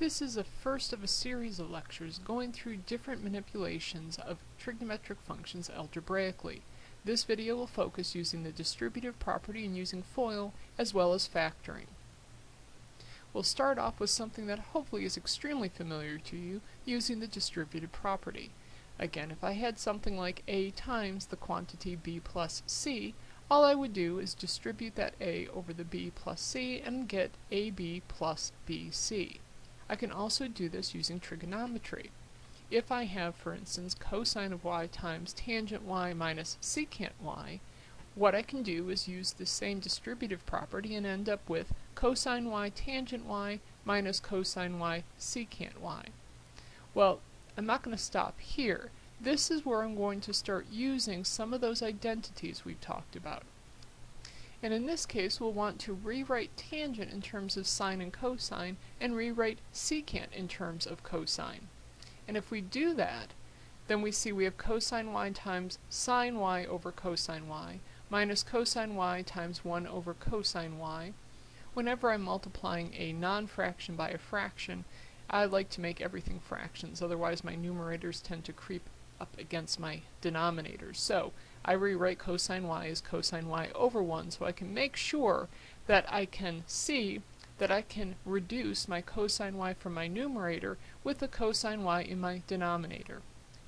This is a first of a series of lectures going through different manipulations of trigonometric functions algebraically. This video will focus using the distributive property and using FOIL as well as factoring. We'll start off with something that hopefully is extremely familiar to you using the distributive property. Again, if I had something like A times the quantity B plus C, all I would do is distribute that A over the B plus C and get AB plus BC. I can also do this using trigonometry. If I have, for instance, cosine of y times tangent y minus secant y, what I can do is use the same distributive property and end up with cosine y tangent y minus cosine y secant y. Well, I'm not going to stop here. This is where I'm going to start using some of those identities we've talked about. And in this case, we'll want to rewrite tangent in terms of sine and cosine, and rewrite secant in terms of cosine. And if we do that, then we see we have cosine y times sine y over cosine y, minus cosine y times 1 over cosine y. Whenever I'm multiplying a non-fraction by a fraction, I like to make everything fractions, otherwise my numerators tend to creep up against my denominators. So I rewrite cosine y as cosine y over 1 so I can make sure that I can see that I can reduce my cosine y from my numerator with the cosine y in my denominator.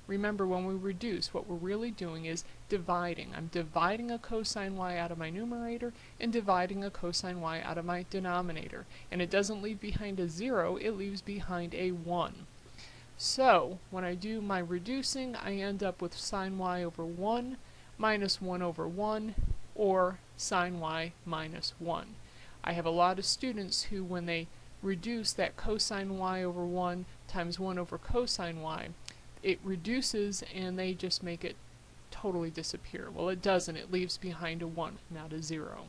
Remember when we reduce what we're really doing is dividing. I'm dividing a cosine y out of my numerator and dividing a cosine y out of my denominator. And it doesn't leave behind a 0, it leaves behind a 1. So when I do my reducing I end up with sine y over 1 minus 1 over 1 or sine y minus 1. I have a lot of students who when they reduce that cosine y over 1 times 1 over cosine y, it reduces and they just make it totally disappear. Well, it doesn't. It leaves behind a 1, not a 0.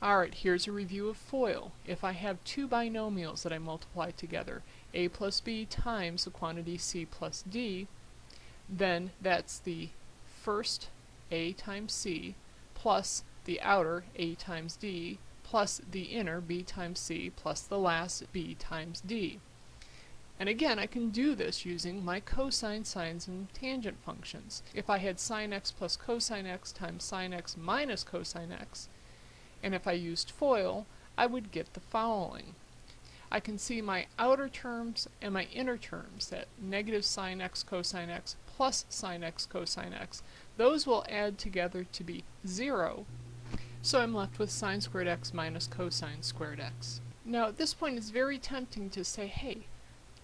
Alright, here's a review of FOIL. If I have two binomials that I multiply together, a plus b times the quantity c plus d, then that's the first a times c plus the outer a times d plus the inner b times c plus the last b times d. And again, I can do this using my cosine, sines, and tangent functions. If I had sine x plus cosine x times sine x minus cosine x, and if I used FOIL, I would get the following. I can see my outer terms and my inner terms, that negative sine x cosine x plus sine x cosine x. Those will add together to be 0, so I'm left with sine squared x minus cosine squared x. Now at this point it's very tempting to say, hey,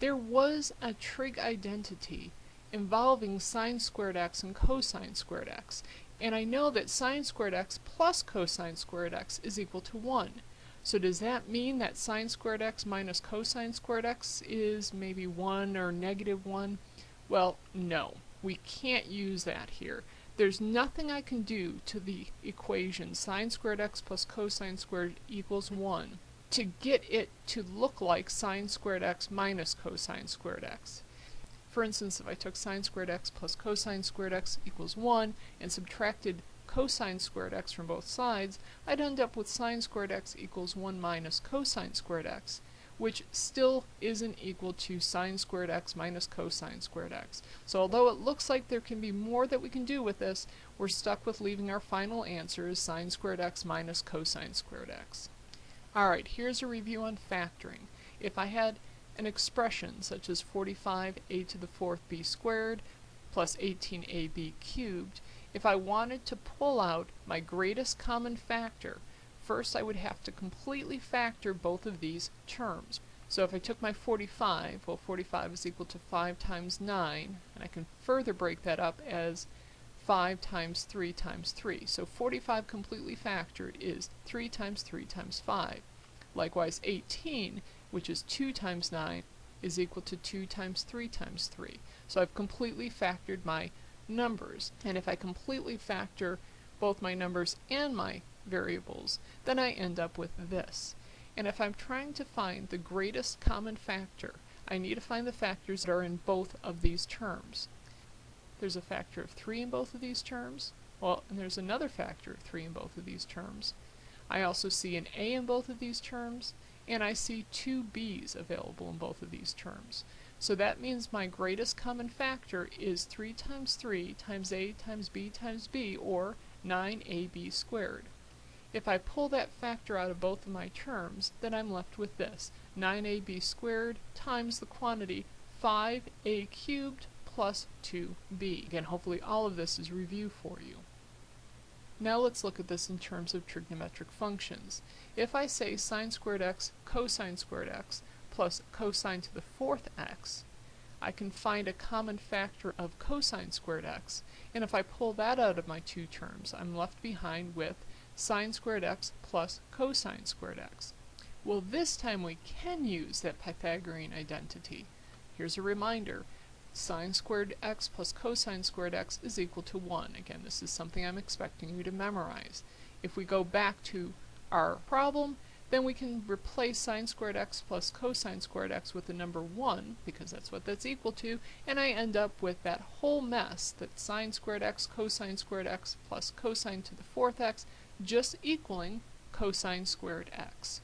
there was a trig identity involving sine squared x and cosine squared x, and I know that sine squared x plus cosine squared x is equal to 1. So does that mean that sine squared x minus cosine squared x is maybe 1 or negative 1? Well, no. We can't use that here. There's nothing I can do to the equation sine squared x plus cosine squared equals 1 to get it to look like sine squared x minus cosine squared x. For instance, if I took sine squared x plus cosine squared x equals 1 and subtracted cosine squared x from both sides, I'd end up with sine squared x equals 1 minus cosine squared x which still isn't equal to sine squared x minus cosine squared x. So although it looks like there can be more that we can do with this, we're stuck with leaving our final answer as sine squared x minus cosine squared x. Alright, here's a review on factoring. If I had an expression such as 45a to the fourth b squared plus 18ab cubed, if I wanted to pull out my greatest common factor, First I would have to completely factor both of these terms. So if I took my 45, well 45 is equal to 5 times 9, and I can further break that up as 5 times 3 times 3. So 45 completely factored is 3 times 3 times 5. Likewise 18, which is 2 times 9, is equal to 2 times 3 times 3. So I've completely factored my numbers. And if I completely factor both my numbers and my variables, then I end up with this. And if I'm trying to find the greatest common factor, I need to find the factors that are in both of these terms. There's a factor of 3 in both of these terms, well, and there's another factor of 3 in both of these terms. I also see an a in both of these terms, and I see two b's available in both of these terms. So that means my greatest common factor is 3 times 3 times a times b times b, or 9ab squared. If I pull that factor out of both of my terms, then I'm left with this, 9ab squared times the quantity 5a cubed plus 2b. Again, hopefully all of this is review for you. Now let's look at this in terms of trigonometric functions. If I say sine squared x cosine squared x plus cosine to the fourth x, I can find a common factor of cosine squared x, and if I pull that out of my two terms, I'm left behind with sine squared x plus cosine squared x. Well, this time we can use that Pythagorean identity. Here's a reminder. Sine squared x plus cosine squared x is equal to 1. Again, this is something I'm expecting you to memorize. If we go back to our problem, then we can replace sine squared x plus cosine squared x with the number 1, because that's what that's equal to, and I end up with that whole mess that sine squared x cosine squared x plus cosine to the fourth x just equaling cosine squared x.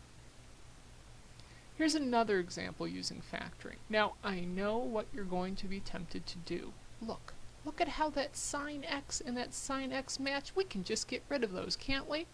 Here's another example using factoring. Now, I know what you're going to be tempted to do. Look, look at how that sine x and that sine x match. We can just get rid of those, can't we?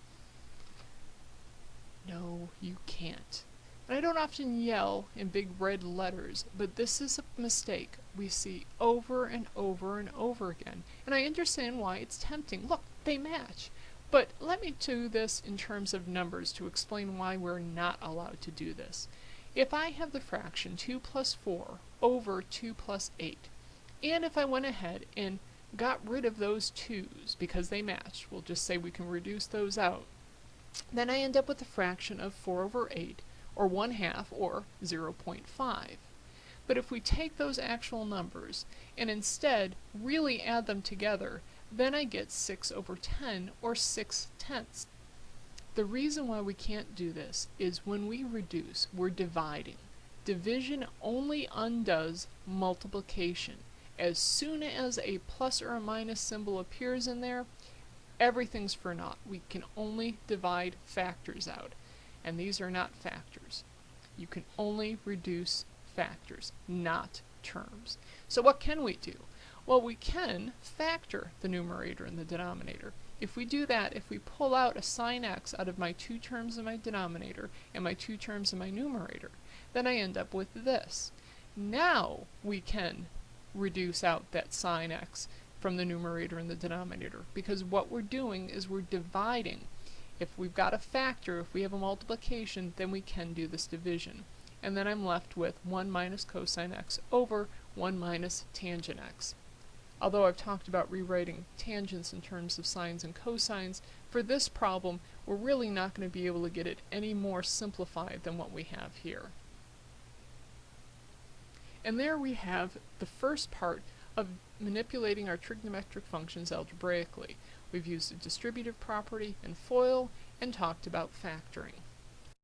No, you can't. And I don't often yell in big red letters, but this is a mistake we see over and over and over again. And I understand why it's tempting. Look, they match. But let me do this in terms of numbers to explain why we're not allowed to do this. If I have the fraction 2 plus 4 over 2 plus 8, and if I went ahead and got rid of those 2's because they match, we'll just say we can reduce those out, then I end up with a fraction of 4 over 8, or 1 half, or 0.5. But if we take those actual numbers and instead really add them together, then I get 6 over 10, or 6 tenths. The reason why we can't do this is when we reduce, we're dividing. Division only undoes multiplication. As soon as a plus or a minus symbol appears in there, everything's for naught. We can only divide factors out, and these are not factors. You can only reduce factors, not terms. So what can we do? Well, we can factor the numerator and the denominator. If we do that, if we pull out a sine x out of my two terms in my denominator and my two terms in my numerator, then I end up with this. Now we can reduce out that sine x from the numerator and the denominator because what we're doing is we're dividing. If we've got a factor, if we have a multiplication, then we can do this division. And then I'm left with 1 minus cosine x over 1 minus tangent x. Although I've talked about rewriting tangents in terms of sines and cosines, for this problem we're really not going to be able to get it any more simplified than what we have here. And there we have the first part of manipulating our trigonometric functions algebraically. We've used a distributive property and FOIL and talked about factoring.